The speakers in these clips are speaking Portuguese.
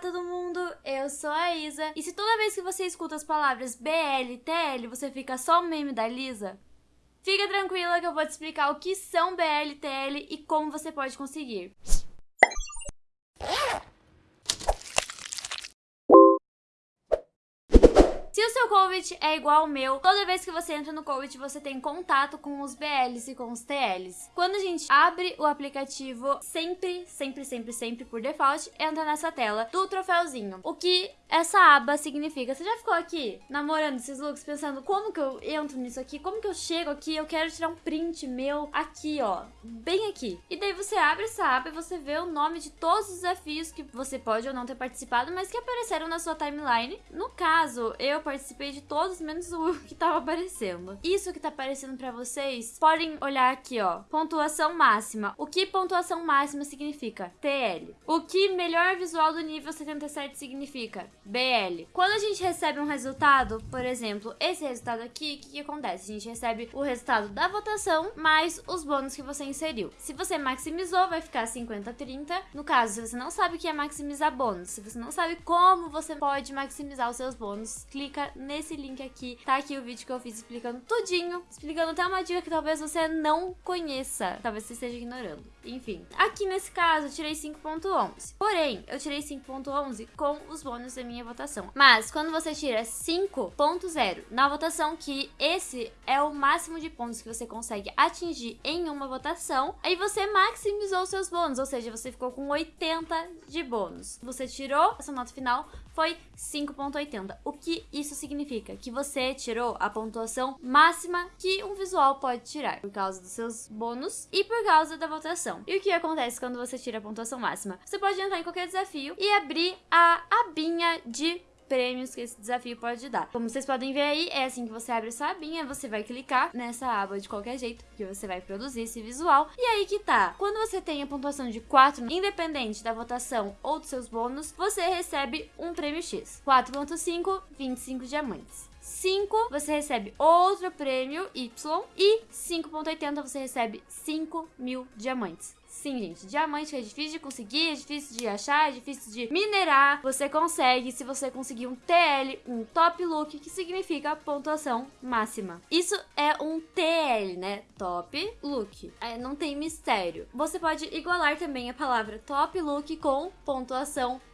todo mundo, eu sou a Isa. E se toda vez que você escuta as palavras BL, TL, você fica só o meme da Lisa, fica tranquila que eu vou te explicar o que são BL, TL e como você pode conseguir. Se o seu COVID é igual ao meu, toda vez que você entra no COVID, você tem contato com os BLs e com os TLs. Quando a gente abre o aplicativo, sempre, sempre, sempre, sempre, por default, entra nessa tela do troféuzinho. O que essa aba significa? Você já ficou aqui namorando esses looks, pensando como que eu entro nisso aqui? Como que eu chego aqui? Eu quero tirar um print meu aqui, ó, bem aqui. E daí você abre essa aba e você vê o nome de todos os desafios que você pode ou não ter participado, mas que apareceram na sua timeline. No caso, eu participei de todos, menos o que tava aparecendo. Isso que tá aparecendo pra vocês, podem olhar aqui, ó. Pontuação máxima. O que pontuação máxima significa? TL. O que melhor visual do nível 77 significa? BL. Quando a gente recebe um resultado, por exemplo, esse resultado aqui, o que, que acontece? A gente recebe o resultado da votação mais os bônus que você inseriu. Se você maximizou, vai ficar 50-30. No caso, se você não sabe o que é maximizar bônus, se você não sabe como você pode maximizar os seus bônus, clique nesse link aqui. Tá aqui o vídeo que eu fiz explicando tudinho, explicando até uma dica que talvez você não conheça, talvez você esteja ignorando. Enfim, aqui nesse caso eu tirei 5.11. Porém, eu tirei 5.11 com os bônus da minha votação. Mas quando você tira 5.0 na votação, que esse é o máximo de pontos que você consegue atingir em uma votação, aí você maximizou seus bônus, ou seja, você ficou com 80 de bônus. Você tirou essa nota final foi 5.80. O que isso significa? Que você tirou a pontuação máxima que um visual pode tirar, por causa dos seus bônus e por causa da votação. E o que acontece quando você tira a pontuação máxima? Você pode entrar em qualquer desafio e abrir a abinha de prêmios que esse desafio pode dar. Como vocês podem ver aí, é assim que você abre sua abinha, você vai clicar nessa aba de qualquer jeito, que você vai produzir esse visual. E aí que tá, quando você tem a pontuação de 4, independente da votação ou dos seus bônus, você recebe um prêmio X. 4.5, 25 diamantes. 5, você recebe outro prêmio Y. E 5.80, você recebe 5 mil diamantes. Sim, gente, diamante é difícil de conseguir, é difícil de achar, é difícil de minerar. Você consegue se você conseguir um TL, um top look, que significa pontuação máxima. Isso é um TL, né? Top look. É, não tem mistério. Você pode igualar também a palavra top look com pontuação máxima.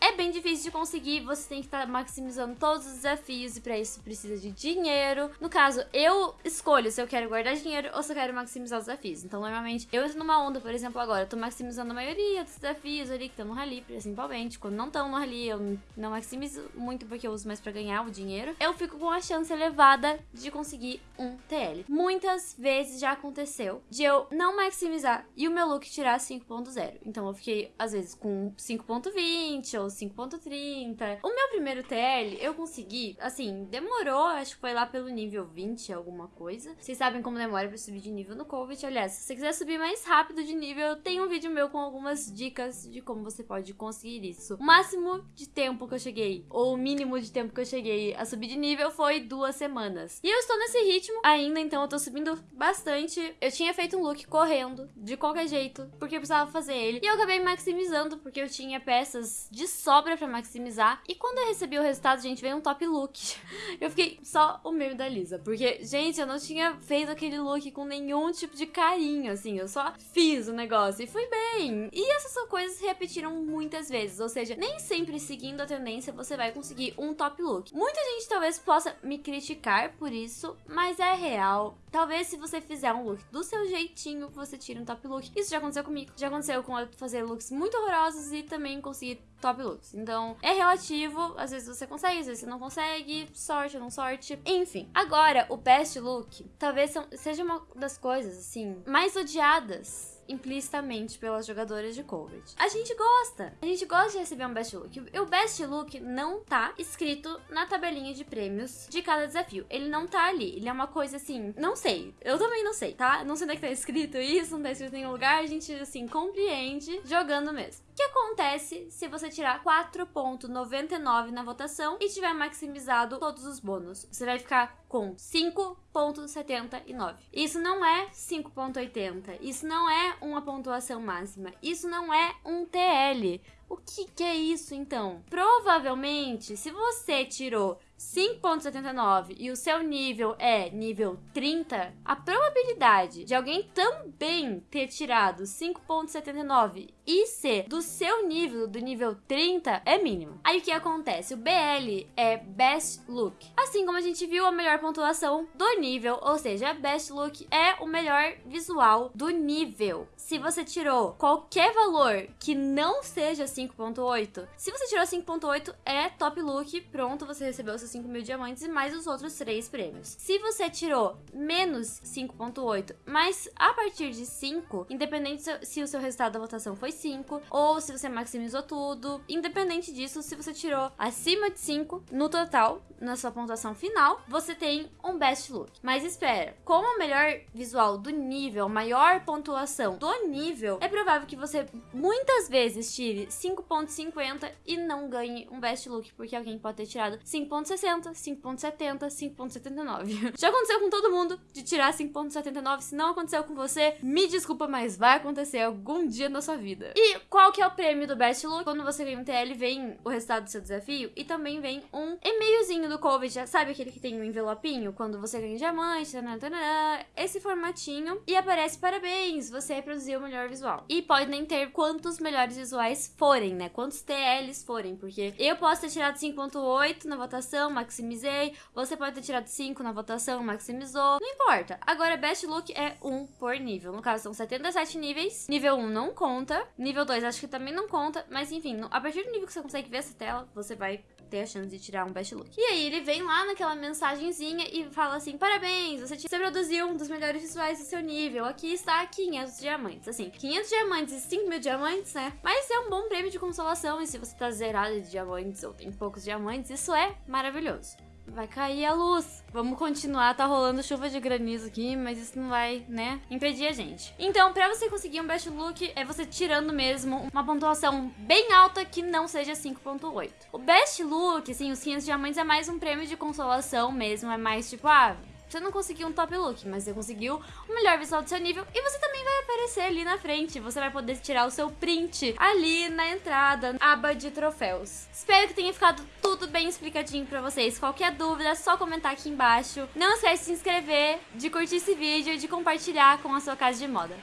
É bem difícil de conseguir, você tem que estar tá maximizando todos os desafios e para isso precisa de dinheiro. No caso, eu escolho se eu quero guardar dinheiro ou se eu quero maximizar os desafios. Então, normalmente, eu entro numa onda, por exemplo, agora, eu tô maximizando a maioria dos desafios ali que estão no rally, principalmente. Quando não estão no rally, eu não maximizo muito porque eu uso mais para ganhar o dinheiro. Eu fico com a chance elevada de conseguir um TL. Muitas vezes já aconteceu de eu não maximizar e o meu look tirar 5.0. Então, eu fiquei, às vezes, com 5.20 5.20 ou 5.30. O meu primeiro TL eu consegui, assim, demorou, acho que foi lá pelo nível 20, alguma coisa. Vocês sabem como demora pra subir de nível no COVID. Aliás, se você quiser subir mais rápido de nível, tenho um vídeo meu com algumas dicas de como você pode conseguir isso. O máximo de tempo que eu cheguei, ou o mínimo de tempo que eu cheguei a subir de nível foi duas semanas. E eu estou nesse ritmo ainda, então eu tô subindo bastante. Eu tinha feito um look correndo, de qualquer jeito, porque eu precisava fazer ele. E eu acabei maximizando, porque eu tinha peças peças de sobra para maximizar. E quando eu recebi o resultado, gente, veio um top look. Eu fiquei só o meme da Lisa. Porque, gente, eu não tinha feito aquele look com nenhum tipo de carinho, assim. Eu só fiz o negócio e fui bem. E essas são coisas que repetiram muitas vezes. Ou seja, nem sempre seguindo a tendência você vai conseguir um top look. Muita gente talvez possa me criticar por isso, mas é real. Talvez se você fizer um look do seu jeitinho, você tire um top look. Isso já aconteceu comigo. Já aconteceu com eu fazer looks muito horrorosos e também conseguir top looks. Então, é relativo. Às vezes você consegue, às vezes você não consegue. Sorte ou não sorte. Enfim. Agora, o best look talvez seja uma das coisas, assim, mais odiadas implicitamente pelas jogadoras de Covid. A gente gosta. A gente gosta de receber um Best Look. O Best Look não tá escrito na tabelinha de prêmios de cada desafio. Ele não tá ali. Ele é uma coisa assim, não sei. Eu também não sei, tá? Não sei onde é que tá escrito isso, não tá escrito em nenhum lugar. A gente, assim, compreende jogando mesmo. O que acontece se você tirar 4.99 na votação e tiver maximizado todos os bônus? Você vai ficar com 5.79. Isso não é 5.80. Isso não é uma pontuação máxima. Isso não é um TL. O que, que é isso então? Provavelmente, se você tirou 5.79 e o seu nível é nível 30, a probabilidade de alguém também ter tirado 5.79 e ser do seu nível, do nível 30, é mínimo. Aí o que acontece? O BL é Best Look. Assim como a gente viu a melhor pontuação do nível, ou seja, Best Look é o melhor visual do nível. Se você tirou qualquer valor que não seja 5.8, se você tirou 5.8 é Top Look, pronto, você recebeu seus 5 mil diamantes e mais os outros 3 prêmios. Se você tirou menos 5.8, mas a partir de 5, independente se o seu resultado da votação foi 5, ou se você maximizou tudo, independente disso, se você tirou acima de 5 no total, na sua pontuação final, você tem um Best Look. Mas espera, como o melhor visual do nível, maior pontuação do nível, é provável que você muitas vezes tire 5.50 e não ganhe um Best Look, porque alguém pode ter tirado 5.60, 5.70, 5.79. Já aconteceu com todo mundo de tirar 5.79. Se não aconteceu com você, me desculpa, mas vai acontecer algum dia na sua vida. E qual que é o prêmio do Best Look? Quando você ganha um TL, vem o resultado do seu desafio e também vem um e-mailzinho do COVID. Sabe aquele que tem um envelopinho? Quando você ganha diamante, tanana, esse formatinho. E aparece parabéns, você reproduziu o melhor visual. E pode nem ter quantos melhores visuais forem, né? Quantos TLs forem, porque eu posso ter tirado 5.8 na votação, maximizei. Você pode ter tirado 5 na votação, maximizou. Não importa. Agora, Best Look é 1 por nível. No caso, são 77 níveis. Nível 1 não conta. Nível 2 acho que também não conta. Mas enfim, a partir do nível que você consegue ver essa tela, você vai ter a chance de tirar um best look. E aí ele vem lá naquela mensagenzinha e fala assim: parabéns, você, você produziu um dos melhores visuais do seu nível. Aqui está 500 diamantes. Assim, 500 diamantes e 5 mil diamantes, né? Mas é um bom prêmio de consolação. E se você tá zerado de diamantes ou tem poucos diamantes, isso é maravilhoso. Vai cair a luz. Vamos continuar, tá rolando chuva de granizo aqui, mas isso não vai, né, impedir a gente. Então, pra você conseguir um best look, é você tirando mesmo uma pontuação bem alta que não seja 5.8. O best look, assim, os 500 diamantes é mais um prêmio de consolação mesmo, é mais tipo, ah, você não conseguiu um top look, mas você conseguiu o melhor visual do seu nível e você também vai aparecer ali na frente. Você vai poder tirar o seu print ali na entrada, aba de troféus. Espero que tenha ficado tudo bem explicadinho pra vocês. Qualquer dúvida, é só comentar aqui embaixo. Não esquece de se inscrever, de curtir esse vídeo e de compartilhar com a sua casa de moda.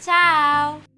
Tchau!